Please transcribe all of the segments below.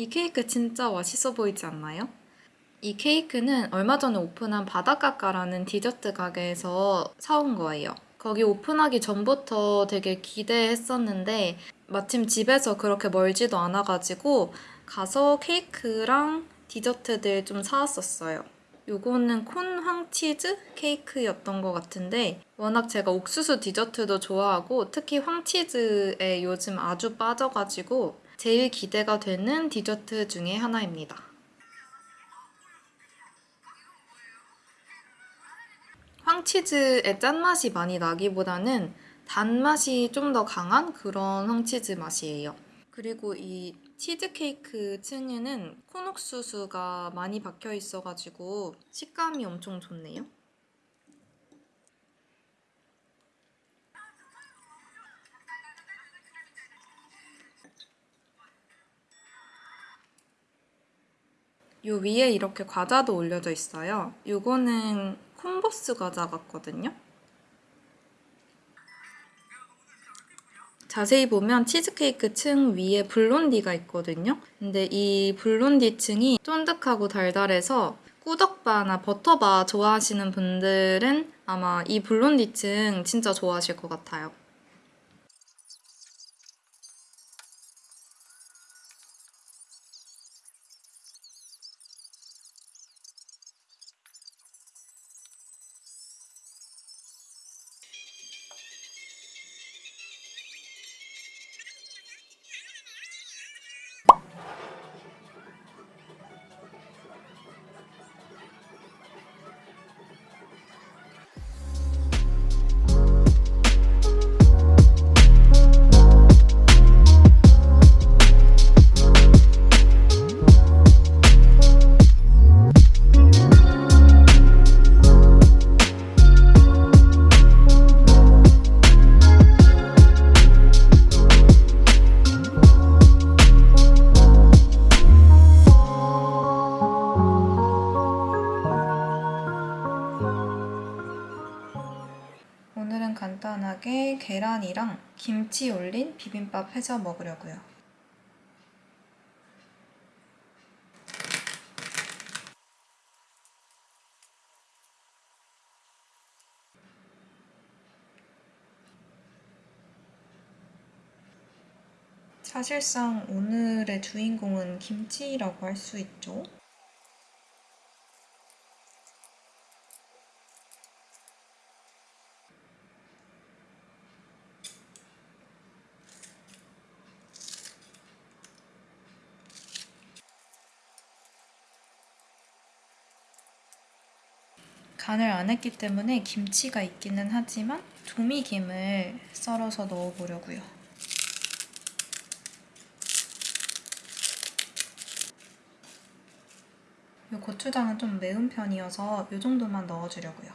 이 케이크 진짜 맛있어 보이지 않나요? 이 케이크는 얼마 전에 오픈한 바닷가까라는 디저트 가게에서 사온 거예요. 거기 오픈하기 전부터 되게 기대했었는데 마침 집에서 그렇게 멀지도 않아가지고 가서 케이크랑 디저트들 좀 사왔었어요. 요거는 콘 황치즈 케이크였던 것 같은데 워낙 제가 옥수수 디저트도 좋아하고 특히 황치즈에 요즘 아주 빠져가지고 제일 기대가 되는 디저트 중에 하나입니다. 황치즈의 짠맛이 많이 나기보다는 단맛이 좀 더 강한 그런 황치즈 맛이에요. 그리고 이 치즈케이크 층에는 콘옥수수가 많이 박혀 있어가지고 식감이 엄청 좋네요. 요 위에 이렇게 과자도 올려져 있어요. 요거는 콩보스 과자 같거든요. 자세히 보면 치즈케이크 층 위에 블론디가 있거든요. 근데 이 블론디 층이 쫀득하고 달달해서 꾸덕바나 버터바 좋아하시는 분들은 아마 이 블론디 층 진짜 좋아하실 것 같아요. 오늘은 간단하게 계란이랑 김치 올린 비빔밥 해서 먹으려고요. 사실상 오늘의 주인공은 김치라고 할 수 있죠. 간을 안 했기 때문에 김치가 있기는 하지만 조미김을 썰어서 넣어보려고요. 이 고추장은 좀 매운 편이어서 이 정도만 넣어주려고요.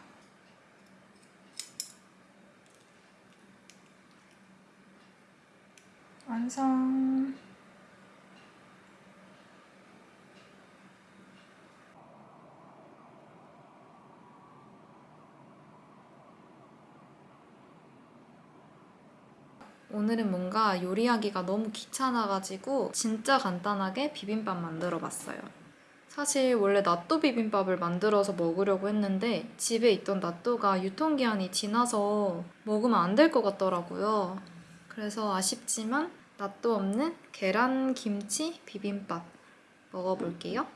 완성! 오늘은 뭔가 요리하기가 너무 귀찮아가지고 진짜 간단하게 비빔밥 만들어 봤어요. 사실 원래 나또 비빔밥을 만들어서 먹으려고 했는데 집에 있던 나또가 유통기한이 지나서 먹으면 안 될 것 같더라고요. 그래서 아쉽지만 나또 없는 계란 김치 비빔밥 먹어볼게요.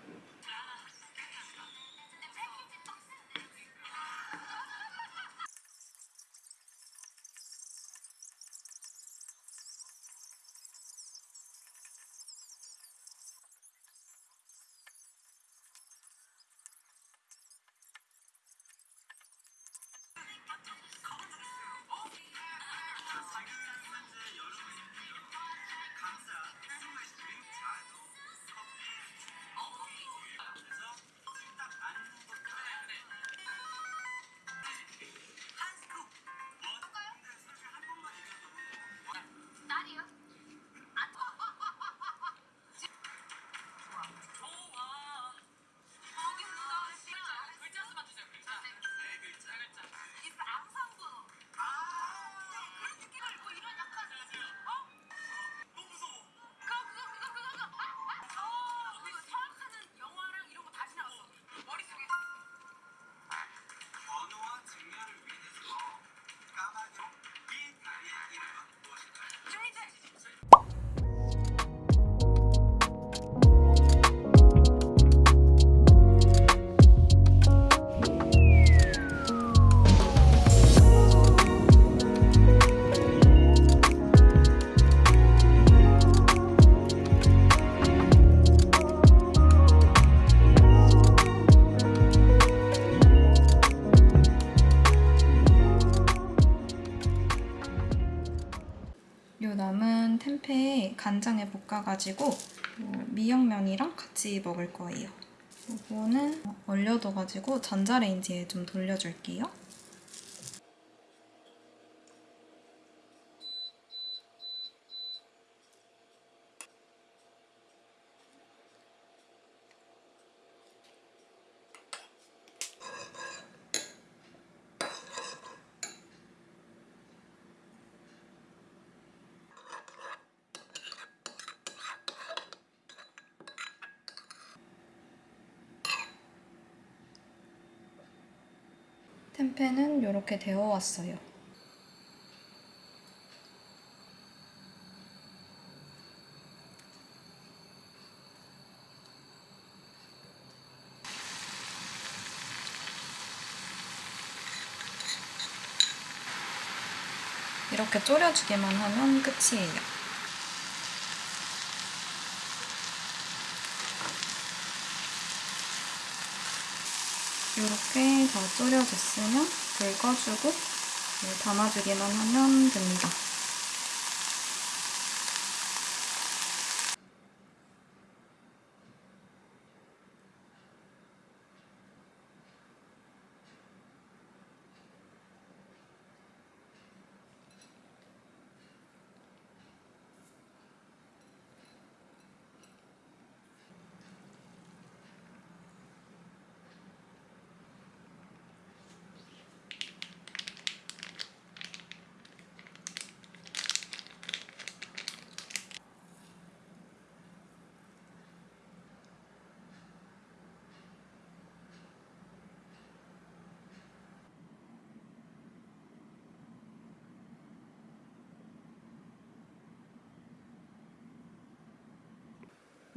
간장에 볶아가지고 뭐 미역면이랑 같이 먹을 거예요. 이거는 얼려둬가지고 전자레인지에 좀 돌려줄게요. 템페는 이렇게 되어 왔어요. 이렇게 졸여주기만 하면 끝이에요. 이렇게 다 졸여졌으면 불 꺼주고 네, 담아주기만 하면 됩니다.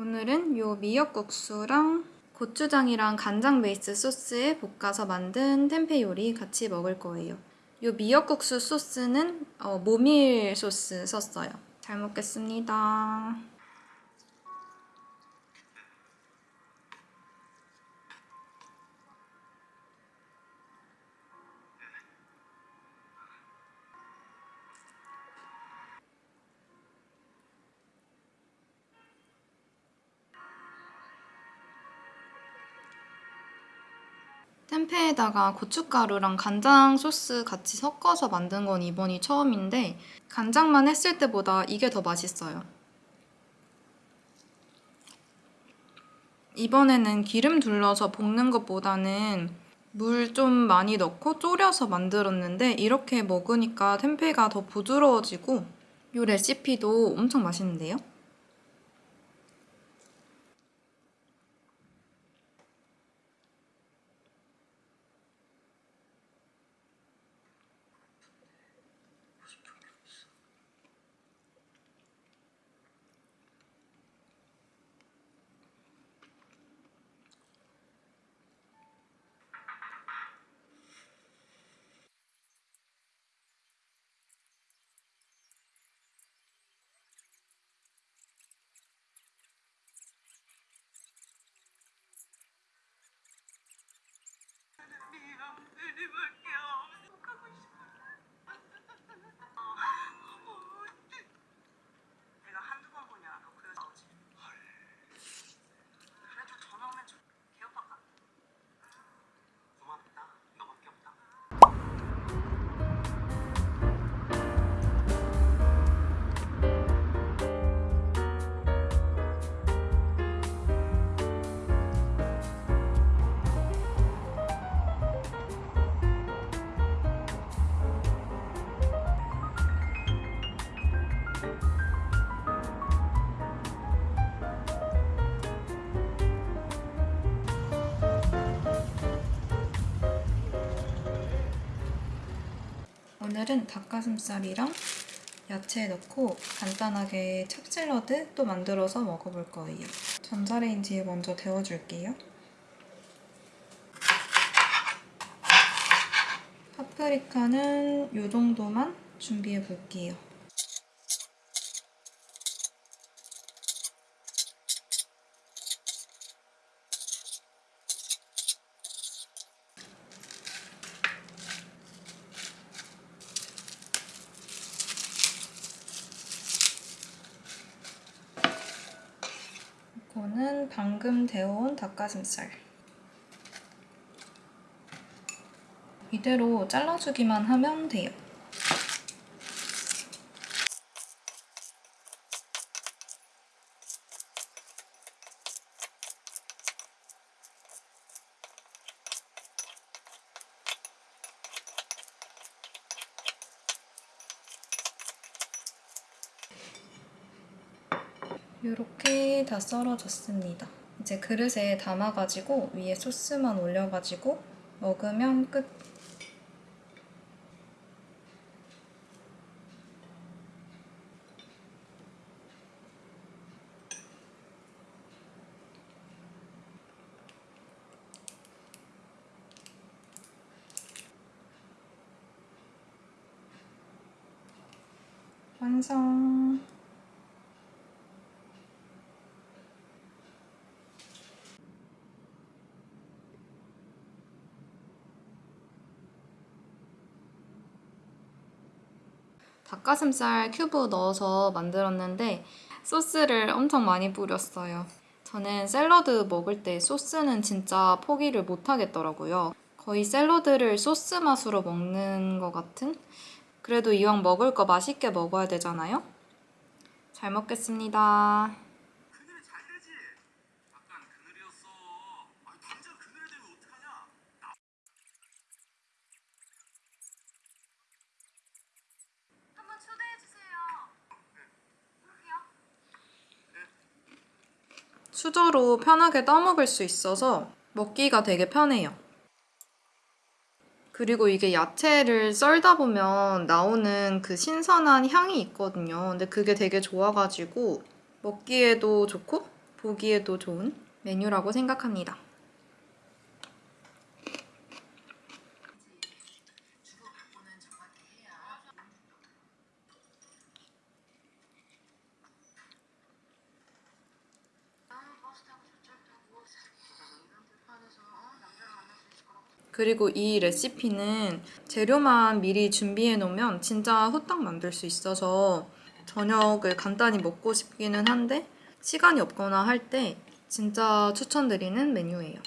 오늘은 요 미역국수랑 고추장이랑 간장 베이스 소스에 볶아서 만든 템페 요리 같이 먹을 거예요. 요 미역국수 소스는 어, 모밀 소스 썼어요. 잘 먹겠습니다. 템페에다가 고춧가루랑 간장 소스 같이 섞어서 만든 건 이번이 처음인데 간장만 했을 때보다 이게 더 맛있어요. 이번에는 기름 둘러서 볶는 것보다는 물 좀 많이 넣고 졸여서 만들었는데 이렇게 먹으니까 템페가 더 부드러워지고 이 레시피도 엄청 맛있는데요? 오늘은 닭가슴살이랑 야채 넣고 간단하게 찹샐러드 또 만들어서 먹어볼 거예요. 전자레인지에 먼저 데워줄게요. 파프리카는 이 정도만 준비해 볼게요. 이거는 방금 데워온 닭가슴살. 이대로 잘라주기만 하면 돼요. 이렇게 다 썰어졌습니다. 이제 그릇에 담아가지고 위에 소스만 올려가지고 먹으면 끝. 완성. 닭가슴살 큐브 넣어서 만들었는데 소스를 엄청 많이 뿌렸어요. 저는 샐러드 먹을 때 소스는 진짜 포기를 못 하겠더라고요. 거의 샐러드를 소스 맛으로 먹는 것 같은? 그래도 이왕 먹을 거 맛있게 먹어야 되잖아요? 잘 먹겠습니다. 그늘에 잘 되지. 약간 그늘이었어. 아니 당장 그늘에 되면 어떡하냐? 한번 초대해 주세요. 수저로 편하게 떠먹을 수 있어서 먹기가 되게 편해요. 그리고 이게 야채를 썰다 보면 나오는 그 신선한 향이 있거든요. 근데 그게 되게 좋아가지고 먹기에도 좋고 보기에도 좋은 메뉴라고 생각합니다. 그리고 이 레시피는 재료만 미리 준비해 놓으면 진짜 후딱 만들 수 있어서 저녁을 간단히 먹고 싶기는 한데 시간이 없거나 할 때 진짜 추천드리는 메뉴예요.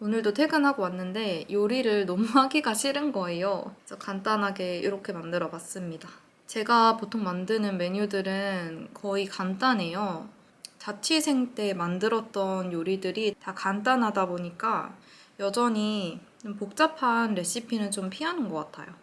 오늘도 퇴근하고 왔는데 요리를 너무 하기가 싫은 거예요. 그래서 간단하게 이렇게 만들어 봤습니다. 제가 보통 만드는 메뉴들은 거의 간단해요. 자취생 때 만들었던 요리들이 다 간단하다 보니까 여전히 좀 복잡한 레시피는 좀 피하는 것 같아요.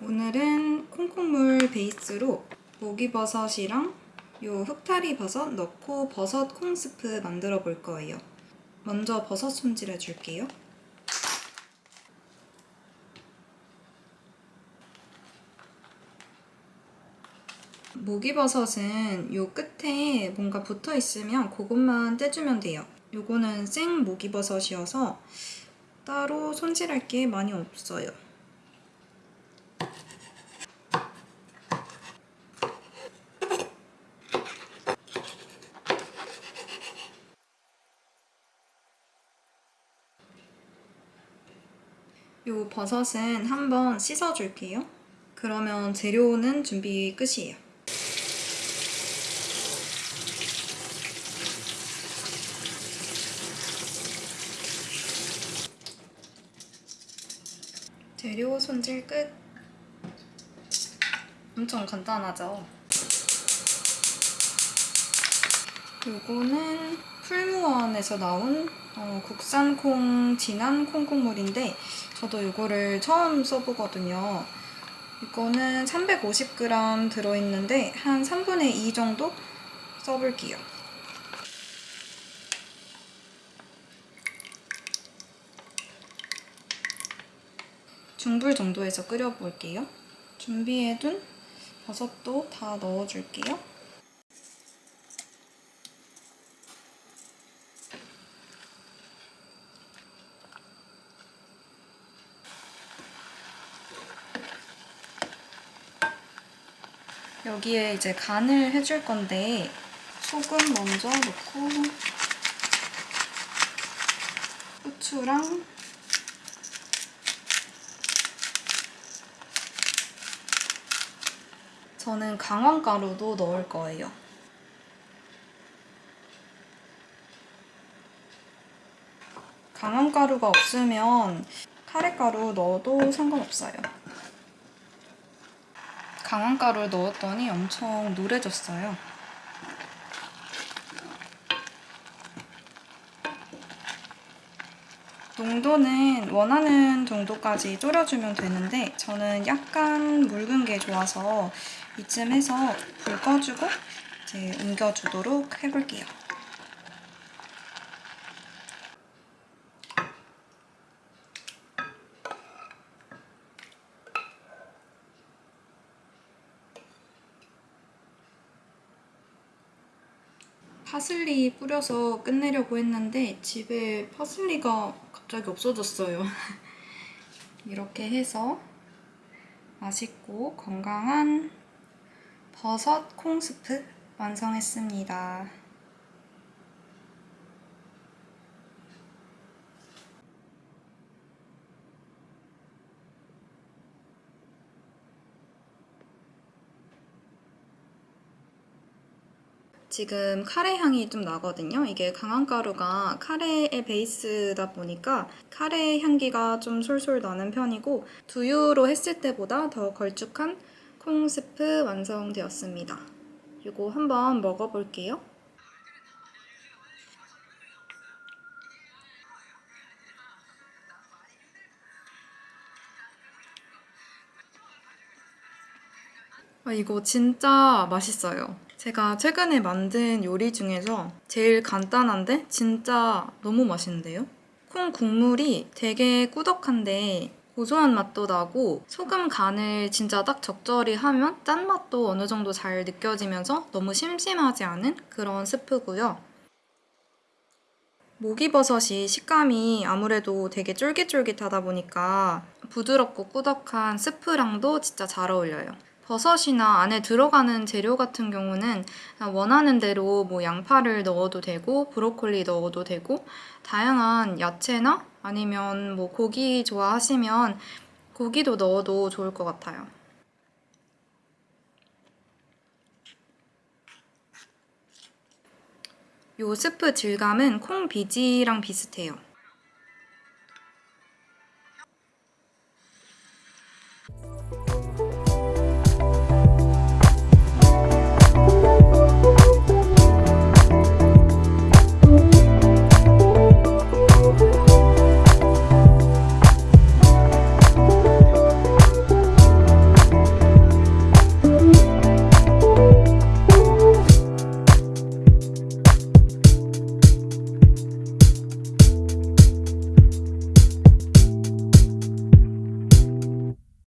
오늘은 콩콩물 베이스로 목이버섯이랑 요 흑타리 버섯 넣고 버섯 콩스프 만들어 볼 거예요. 먼저 버섯 손질해 줄게요. 목이버섯은 요 끝에 뭔가 붙어 있으면 그것만 떼주면 돼요. 요거는 생 목이버섯이어서 따로 손질할 게 많이 없어요. 요 버섯은 한번 씻어줄게요. 그러면 재료는 준비 끝이에요. 재료 손질 끝. 엄청 간단하죠? 요거는 풀무원에서 나온 어, 국산 콩 진한 콩국물인데 저도 이거를 처음 써보거든요. 이거는 350g 들어있는데 한 3분의 2 정도 써볼게요. 중불 정도에서 끓여볼게요. 준비해둔 버섯도 다 넣어줄게요. 여기에 이제 간을 해줄 건데 소금 먼저 넣고 후추랑 저는 강황가루도 넣을 거예요. 강황가루가 없으면 카레가루 넣어도 상관없어요. 강황가루를 넣었더니 엄청 노래졌어요. 농도는 원하는 정도까지 졸여주면 되는데 저는 약간 묽은 게 좋아서 이쯤 해서 불 꺼주고 이제 옮겨주도록 해볼게요. 파슬리 뿌려서 끝내려고 했는데 집에 파슬리가 갑자기 없어졌어요. 이렇게 해서 맛있고 건강한 버섯 콩스프 완성했습니다. 지금 카레 향이 좀 나거든요. 이게 강황 가루가 카레의 베이스다 보니까 카레 향기가 좀 솔솔 나는 편이고 두유로 했을 때보다 더 걸쭉한 콩 스프 완성되었습니다. 이거 한번 먹어볼게요. 아, 이거 진짜 맛있어요. 제가 최근에 만든 요리 중에서 제일 간단한데 진짜 너무 맛있는데요? 콩 국물이 되게 꾸덕한데 고소한 맛도 나고 소금 간을 진짜 딱 적절히 하면 짠맛도 어느 정도 잘 느껴지면서 너무 심심하지 않은 그런 스프고요. 목이버섯이 식감이 아무래도 되게 쫄깃쫄깃하다 보니까 부드럽고 꾸덕한 스프랑도 진짜 잘 어울려요. 버섯이나 안에 들어가는 재료 같은 경우는 원하는 대로 뭐 양파를 넣어도 되고 브로콜리 넣어도 되고 다양한 야채나 아니면 뭐 고기 좋아하시면 고기도 넣어도 좋을 것 같아요. 요 스프 질감은 콩 비지랑 비슷해요.